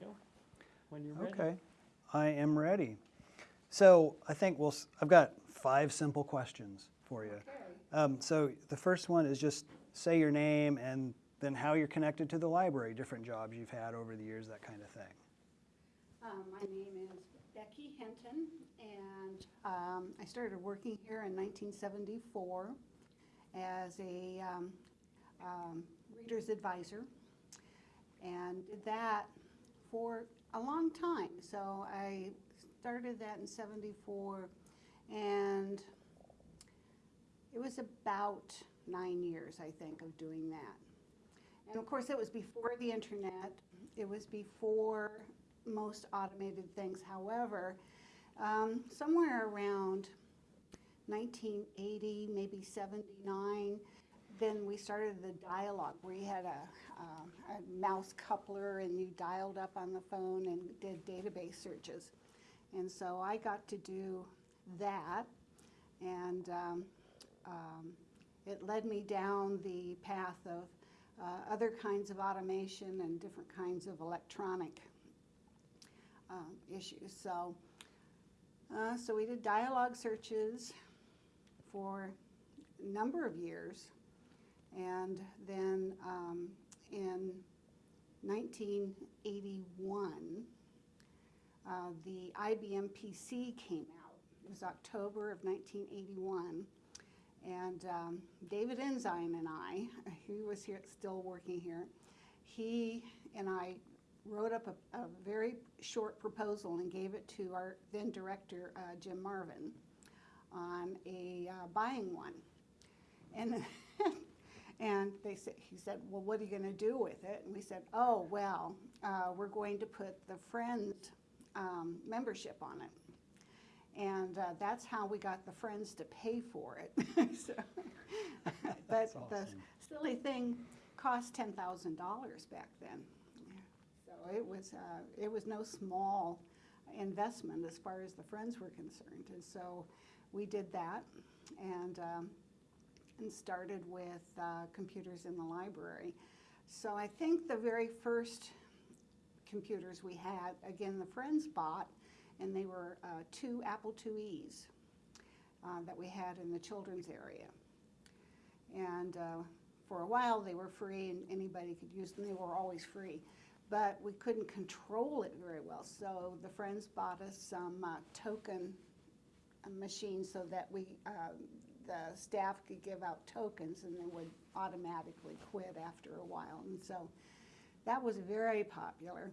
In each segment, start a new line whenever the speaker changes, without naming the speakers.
Go, when you're ready.
Okay, I am ready. So I think we'll, s- I've got five simple questions for you. Um, so the first one is just say your name and then how you're connected to the library, different jobs you've had over the years, that kind of thing.
Um, My name is Becky Hinton, and um, I started working here in 1974 as a um, um, reader's advisor, and did that for a long time. So I started that in 74, and it was about nine years, I think, of doing that. And of course, it was before the internet. It was before most automated things. However, um, somewhere around 1980, maybe 79, then we started the Dialog where you had a, um, a mouse coupler and you dialed up on the phone and did database searches. And so I got to do that. And um, um, it led me down the path of uh, other kinds of automation and different kinds of electronic um, issues. So, uh, so we did Dialog searches for a number of years, and then um, in 1981, uh, the IBM PC came out. It was October of 1981. And um, David Enzyme and I, he was here, still working here, he and I wrote up a, a very short proposal and gave it to our then director, uh, Jim Marvin, on a uh, buying one. And, and they said, he said, well, what are you going to do with it? And we said, oh, well, uh, we're going to put the Friends um, membership on it. And uh, that's how we got the Friends to pay for it. So- But the silly thing cost ten thousand dollars back then. So it was, uh, it was no small investment as far as the Friends were concerned. And so we did that and, um, and started with uh, computers in the library. So I think the very first computers we had, again, the Friends bought, and they were uh, two Apple IIe's uh, that we had in the children's area. And uh, for a while, they were free and anybody could use them. They were always free. But we couldn't control it very well. So the Friends bought us some uh, token uh, machines so that we, the staff could give out tokens and they would automatically quit after a while. And so that was very popular.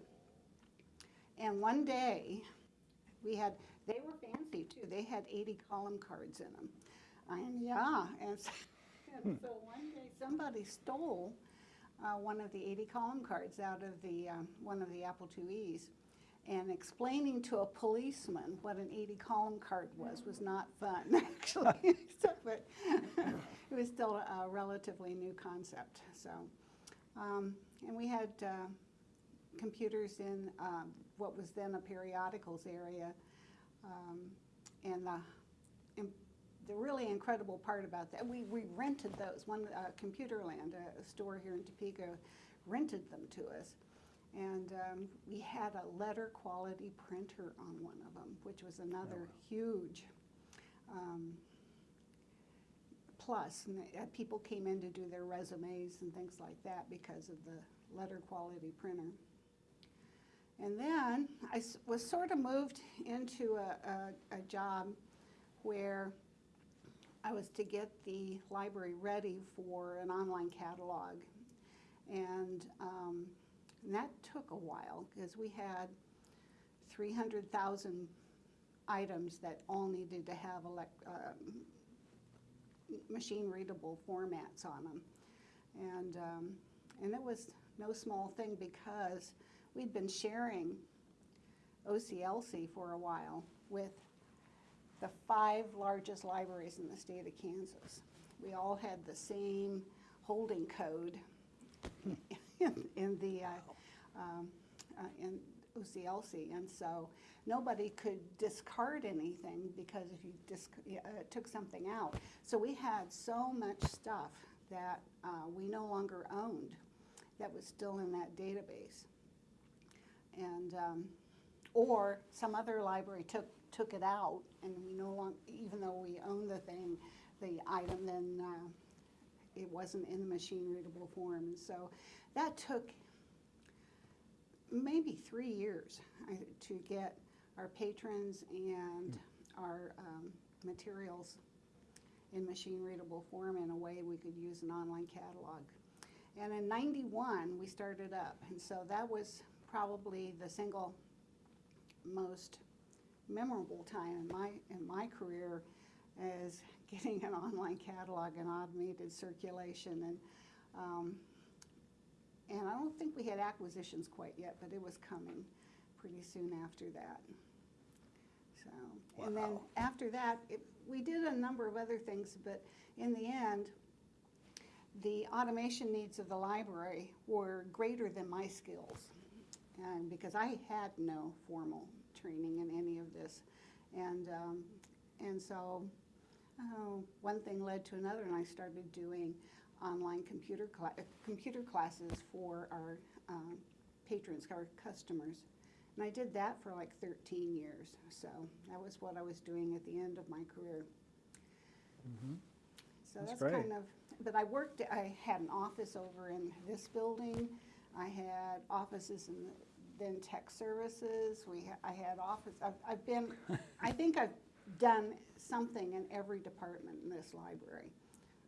And one day, we had, they were fancy too. They had 80 column cards in them. And yeah, and so, and so one day somebody stole uh, one of the 80 column cards out of the, um, one of the Apple IIe's. And explaining to a policeman what an 80 column card was was not fun, actually. So, but it was still a relatively new concept. So, um, and we had uh, computers in um, what was then a periodicals area. Um, and the, the really incredible part about that, we, we rented those. One, uh, Computerland, a, a store here in Topeka, rented them to us. And um, we had a letter quality printer on one of them, which was another huge um, plus. And uh, people came in to do their resumes and things like that because of the letter quality printer. And then I s- was sort of moved into a, a, a job where I was to get the library ready for an online catalog. And, um, and that took a while because we had 300,000 items that all needed to have um, machine readable formats on them. And, um, and it was no small thing because we'd been sharing OCLC for a while with the five largest libraries in the state of Kansas. We all had the same holding code in, in the, uh, um, uh, in OCLC. And so nobody could discard anything because if you uh, took something out. So we had so much stuff that uh, we no longer owned that was still in that database. and, um, or some other library took, took it out, and we no longer, even though we own the thing, the item, then, uh, it wasn't in the machine readable form, and so that took maybe three years to get our patrons and our um, materials in machine readable form in a way we could use an online catalog. And in ninety-one, we started up, and so that was probably the single most memorable time in my, in my career is getting an online catalog and automated circulation and, um, and I don't think we had acquisitions quite yet, but it was coming pretty soon after that. So, and then after that, it, we did a number of other things, but in the end, the automation needs of the library were greater than my skills. And because I had no formal training in any of this. And, um, and so, oh, one thing led to another, and I started doing online computer uh, computer classes for our um, patrons, our customers. And I did that for like 13 years. So that was what I was doing at the end of my career. So
That's
that's kind of, but I worked, I had an office over in this building. I had offices in the, then tech services. We, ha- I had office, I've, I've been, I think I've done something in every department in this library.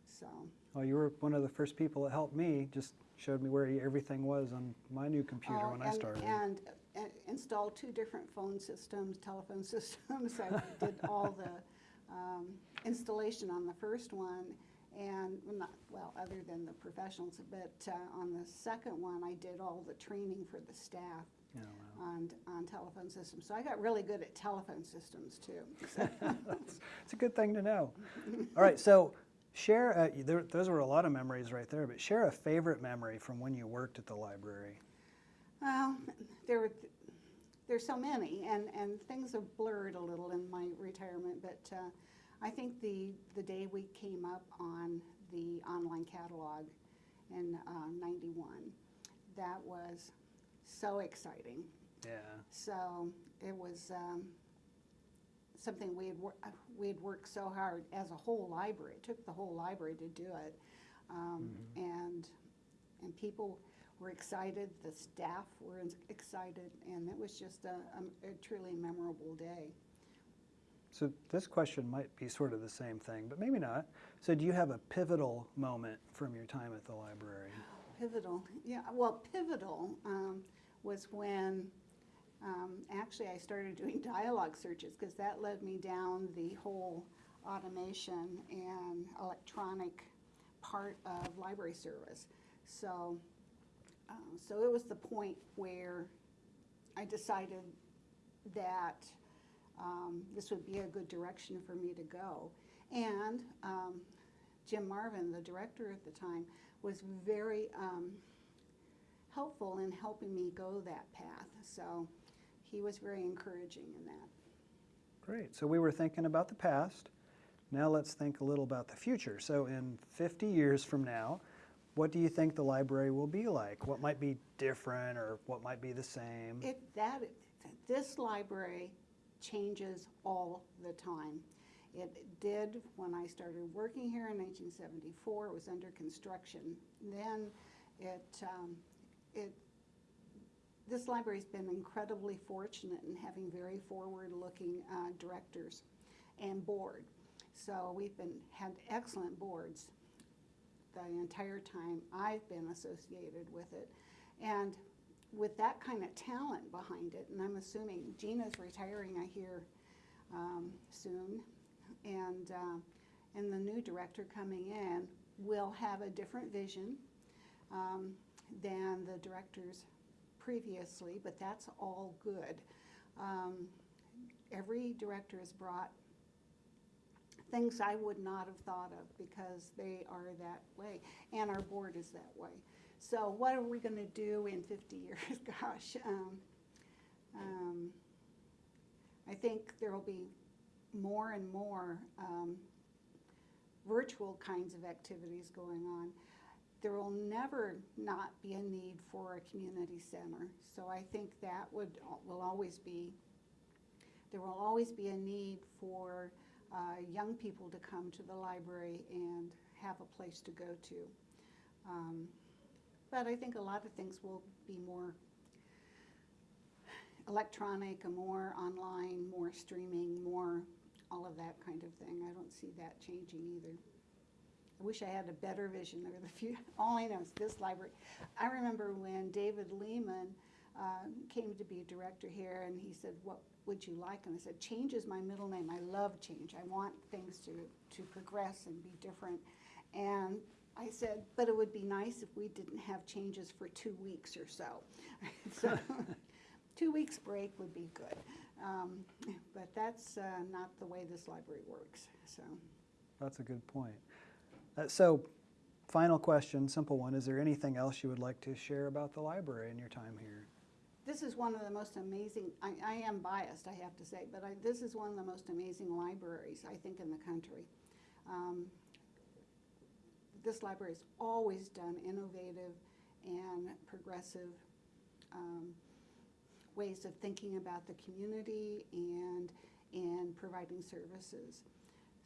So,
Well, you were one of the first people that helped me, just showed me where everything was on my new computer
Oh,
when I started.
And uh, installed two different phone systems, telephone systems. I did all the um, installation on the first one, and, well, not, well, other than the professionals, but uh, on the second one, I did all the training for the staff
Yeah, wow.
On, on telephone systems. So I got really good at telephone systems, too. So-
It's a good thing to know. All right, so share, uh, there, those were a lot of memories right there, but share a favorite memory from when you worked at the library.
Well, there were, there's so many, and, and things have blurred a little in my retirement, but uh, I think the, the day we came up on the online catalog in uh, 91, that was so exciting.
Yeah.
So it was um, something we had, wor- uh, we had worked so hard as a whole library. It took the whole library to do it. Um, And, and people were excited, the staff were ins- excited, and it was just a, a- a truly memorable day.
So this question might be sort of the same thing, but maybe not. So do you have a pivotal moment from your time at the library?
Pivotal, yeah, well, pivotal um, was when, um, actually, I started doing Dialog searches, because that led me down the whole automation and electronic part of library service. So, uh, so it was the point where I decided that um, this would be a good direction for me to go. And um, Jim Marvin, the director at the time, was very um, helpful in helping me go that path. So he was very encouraging in that.
Great. So we were thinking about the past. Now let's think a little about the future. So in 50 years from now, what do you think the library will be like? What might be different or what might be the same?
It, that, this library changes all the time. It did when I started working here in 1974. It was under construction. Then it, um, it, this library's been incredibly fortunate in having very forward-looking uh, directors and board. So we've been, had excellent boards the entire time I've been associated with it. And with that kind of talent behind it, and I'm assuming Gina's retiring, I hear, um, soon, and, uh, and the new director coming in will have a different vision um, than the directors previously, but that's all good. Um, every director has brought things I would not have thought of because they are that way, and our board is that way. So what are we going to do in 50 years? Gosh, um, um, I think there will be more and more um, virtual kinds of activities going on. There will never not be a need for a community center. So I think that would, will always be, there will always be a need for uh, young people to come to the library and have a place to go to. Um, But I think a lot of things will be more electronic, more online, more streaming, more all of that kind of thing. I don't see that changing either. I wish I had a better vision of the future. All I know is this library. I remember when David Lehman uh, came to be director here, and he said, "What would you like?" And I said, "Change is my middle name. I love change. I want things to to progress and be different." And I said, "But it would be nice if we didn't have changes for two weeks or so." so, two weeks break would be good. Um, but that's uh, not the way this library works. So.
That's a good point. Uh, so, final question, simple one. Is there anything else you would like to share about the library in your time here?
This is one of the most amazing, I, I am biased, I have to say, but I, this is one of the most amazing libraries, I think, in the country. Um, this has always done innovative and progressive um, ways of thinking about the community and in providing services.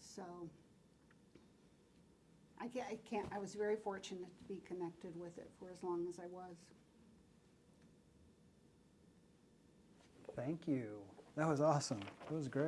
So I can't, I can't, I was very fortunate to be connected with it for as long as I was.
Thank you. That was awesome. That was great.